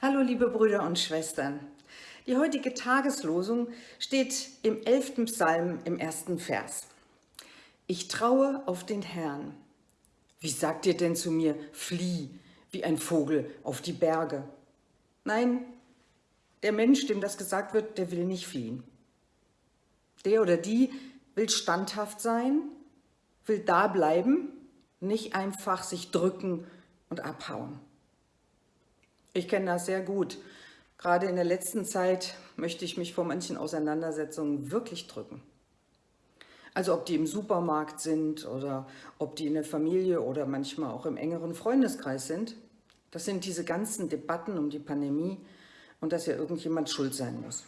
Hallo liebe Brüder und Schwestern. Die heutige Tageslosung steht im 11. Psalm im ersten Vers. Ich traue auf den Herrn. Wie sagt ihr denn zu mir, flieh wie ein Vogel auf die Berge? Nein, der Mensch, dem das gesagt wird, der will nicht fliehen. Der oder die will standhaft sein, will da bleiben, nicht einfach sich drücken und abhauen. Ich kenne das sehr gut. Gerade in der letzten Zeit möchte ich mich vor manchen Auseinandersetzungen wirklich drücken. Also ob die im Supermarkt sind oder ob die in der Familie oder manchmal auch im engeren Freundeskreis sind. Das sind diese ganzen Debatten um die Pandemie und dass ja irgendjemand schuld sein muss.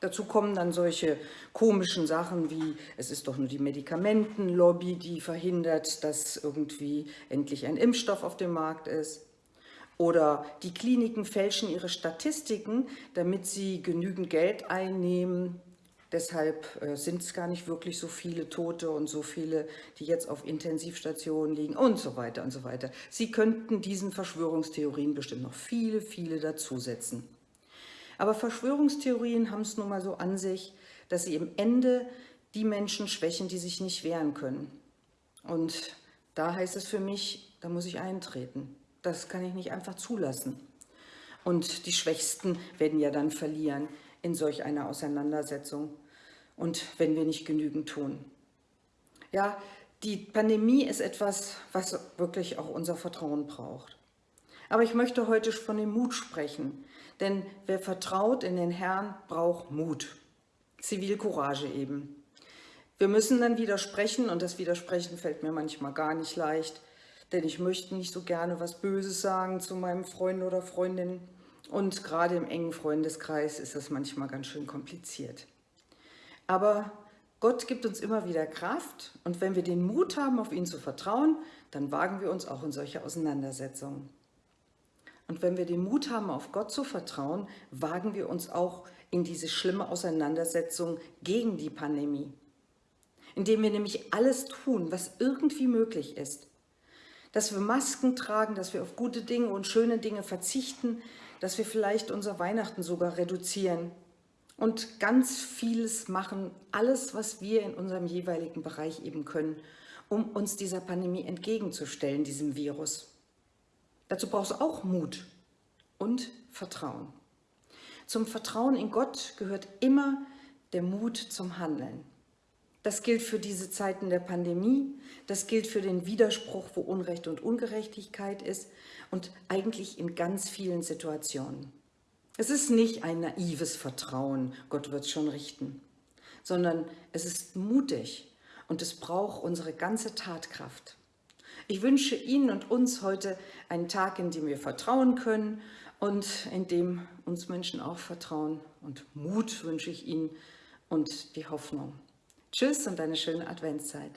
Dazu kommen dann solche komischen Sachen wie, es ist doch nur die Medikamentenlobby, die verhindert, dass irgendwie endlich ein Impfstoff auf dem Markt ist. Oder die Kliniken fälschen ihre Statistiken, damit sie genügend Geld einnehmen. Deshalb äh, sind es gar nicht wirklich so viele Tote und so viele, die jetzt auf Intensivstationen liegen und so weiter und so weiter. Sie könnten diesen Verschwörungstheorien bestimmt noch viele, viele dazusetzen. Aber Verschwörungstheorien haben es nun mal so an sich, dass sie im Ende die Menschen schwächen, die sich nicht wehren können. Und da heißt es für mich, da muss ich eintreten. Das kann ich nicht einfach zulassen. Und die Schwächsten werden ja dann verlieren in solch einer Auseinandersetzung und wenn wir nicht genügend tun. Ja, die Pandemie ist etwas, was wirklich auch unser Vertrauen braucht. Aber ich möchte heute von dem Mut sprechen, denn wer vertraut in den Herrn, braucht Mut. Zivilcourage eben. Wir müssen dann widersprechen und das Widersprechen fällt mir manchmal gar nicht leicht denn ich möchte nicht so gerne was Böses sagen zu meinem Freund oder Freundin. Und gerade im engen Freundeskreis ist das manchmal ganz schön kompliziert. Aber Gott gibt uns immer wieder Kraft und wenn wir den Mut haben, auf ihn zu vertrauen, dann wagen wir uns auch in solche Auseinandersetzungen. Und wenn wir den Mut haben, auf Gott zu vertrauen, wagen wir uns auch in diese schlimme Auseinandersetzung gegen die Pandemie. Indem wir nämlich alles tun, was irgendwie möglich ist, dass wir Masken tragen, dass wir auf gute Dinge und schöne Dinge verzichten, dass wir vielleicht unser Weihnachten sogar reduzieren und ganz vieles machen, alles, was wir in unserem jeweiligen Bereich eben können, um uns dieser Pandemie entgegenzustellen, diesem Virus. Dazu braucht es auch Mut und Vertrauen. Zum Vertrauen in Gott gehört immer der Mut zum Handeln. Das gilt für diese Zeiten der Pandemie, das gilt für den Widerspruch, wo Unrecht und Ungerechtigkeit ist und eigentlich in ganz vielen Situationen. Es ist nicht ein naives Vertrauen, Gott wird es schon richten, sondern es ist mutig und es braucht unsere ganze Tatkraft. Ich wünsche Ihnen und uns heute einen Tag, in dem wir vertrauen können und in dem uns Menschen auch vertrauen. Und Mut wünsche ich Ihnen und die Hoffnung. Tschüss und eine schöne Adventszeit.